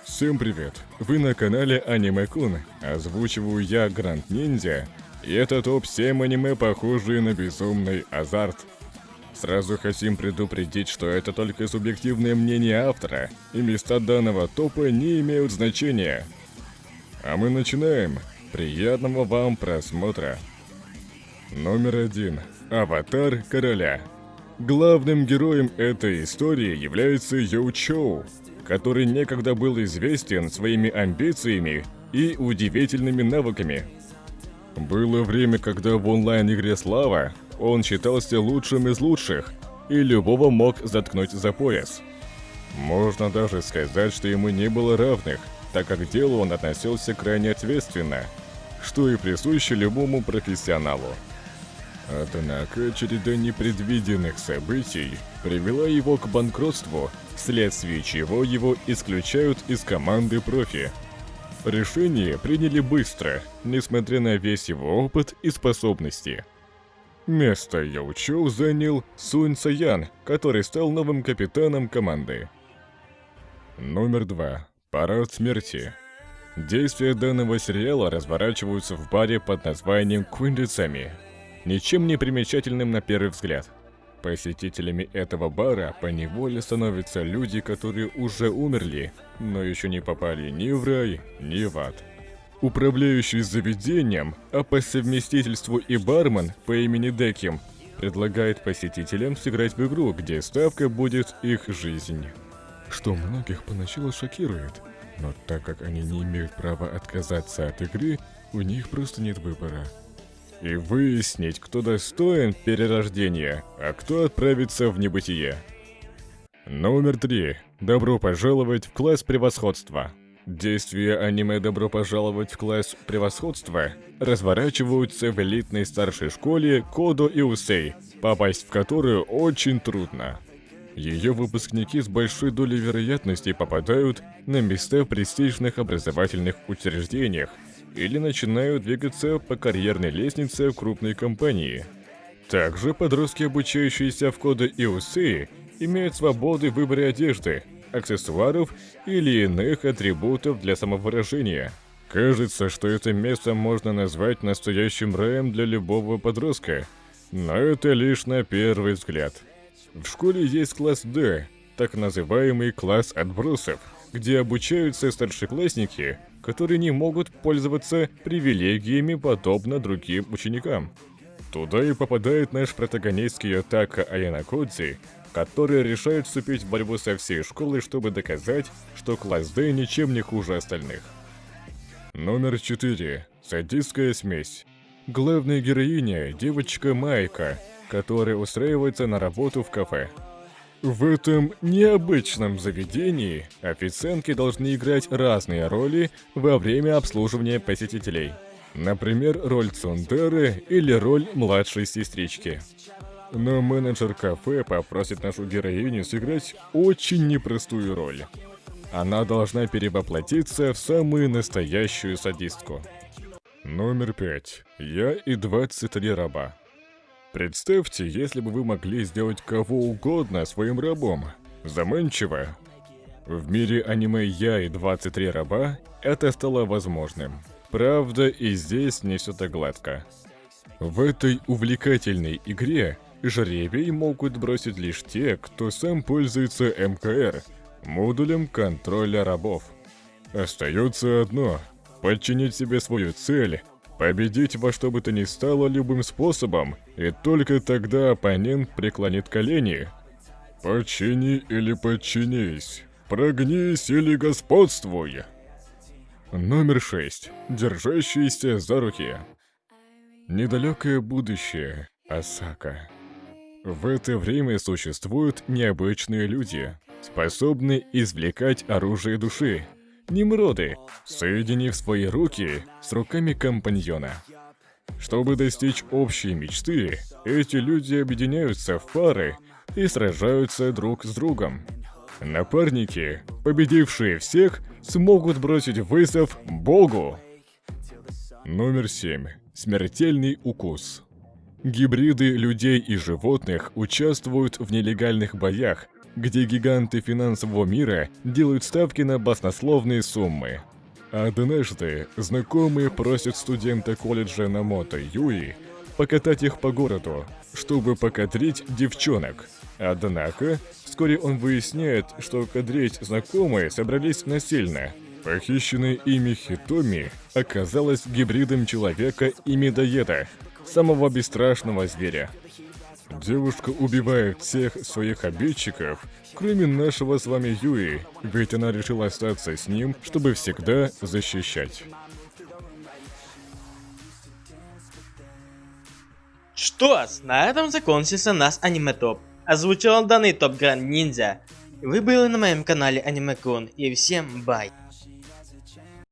Всем привет! Вы на канале Аниме Кун. Озвучиваю я Гранд Ниндзя. И это топ-7 аниме, похожие на безумный азарт. Сразу хотим предупредить, что это только субъективное мнение автора, и места данного топа не имеют значения. А мы начинаем. Приятного вам просмотра. Номер один. Аватар короля. Главным героем этой истории является Йоу Чоу, который некогда был известен своими амбициями и удивительными навыками. Было время, когда в онлайн-игре Слава он считался лучшим из лучших, и любого мог заткнуть за пояс. Можно даже сказать, что ему не было равных, так как к делу он относился крайне ответственно, что и присуще любому профессионалу. Однако череда непредвиденных событий привела его к банкротству, вследствие чего его исключают из команды профи. Решение приняли быстро, несмотря на весь его опыт и способности. Место Яучоу занял Сунь Саян, который стал новым капитаном команды. Номер два. Парад смерти. Действия данного сериала разворачиваются в баре под названием Куиндицами, ничем не примечательным на первый взгляд. Посетителями этого бара по неволе становятся люди, которые уже умерли, но еще не попали ни в рай, ни в ад. Управляющий заведением, а по совместительству и бармен по имени Деким, предлагает посетителям сыграть в игру, где ставка будет их жизнь. Что многих поначалу шокирует, но так как они не имеют права отказаться от игры, у них просто нет выбора. И выяснить, кто достоин перерождения, а кто отправится в небытие. Номер три. Добро пожаловать в класс превосходства. Действия аниме «Добро пожаловать в класс превосходства» разворачиваются в элитной старшей школе Кодо и Усей, попасть в которую очень трудно. Ее выпускники с большой долей вероятности попадают на места в престижных образовательных учреждениях или начинают двигаться по карьерной лестнице в крупной компании. Также подростки, обучающиеся в Кодо и имеют свободы в выборе одежды, аксессуаров или иных атрибутов для самовыражения. Кажется, что это место можно назвать настоящим раем для любого подростка, но это лишь на первый взгляд. В школе есть класс D, так называемый класс отбросов, где обучаются старшеклассники, которые не могут пользоваться привилегиями подобно другим ученикам. Туда и попадает наш протагонистский Атака Аянакодзи, которые решают вступить в борьбу со всей школой, чтобы доказать, что класс D ничем не хуже остальных. Номер 4. Садистская смесь. Главная героиня – девочка Майка, которая устраивается на работу в кафе. В этом необычном заведении официантки должны играть разные роли во время обслуживания посетителей. Например, роль Цундеры или роль младшей сестрички. Но менеджер кафе попросит нашу героиню сыграть очень непростую роль. Она должна перевоплотиться в самую настоящую садистку. Номер пять. Я и 23 раба. Представьте, если бы вы могли сделать кого угодно своим рабом. Заманчиво. В мире аниме «Я и 23 раба» это стало возможным. Правда, и здесь не все так гладко. В этой увлекательной игре Жребий могут бросить лишь те, кто сам пользуется МКР, модулем контроля рабов. Остается одно – подчинить себе свою цель, победить во что бы то ни стало любым способом, и только тогда оппонент преклонит колени. Подчини или подчинись, прогнись или господствуй. Номер 6. Держащиеся за руки. Недалекое будущее. Осака. В это время существуют необычные люди, способные извлекать оружие души. Немроды, соединив свои руки с руками компаньона. Чтобы достичь общей мечты, эти люди объединяются в пары и сражаются друг с другом. Напарники, победившие всех, смогут бросить вызов Богу. Номер 7. Смертельный укус. Гибриды людей и животных участвуют в нелегальных боях, где гиганты финансового мира делают ставки на баснословные суммы. Однажды знакомые просят студента колледжа Намото Юи покатать их по городу, чтобы покадрить девчонок. Однако, вскоре он выясняет, что кадрить знакомые собрались насильно. Похищенная ими Хитоми оказалась гибридом человека и медоеда, самого бесстрашного зверя. Девушка убивает всех своих обидчиков, кроме нашего с вами Юи, ведь она решила остаться с ним, чтобы всегда защищать. Что ж, на этом закончился наш аниме топ. Озвучил данный топ Гранд Ниндзя. Вы были на моем канале Аниме Кун и всем бай.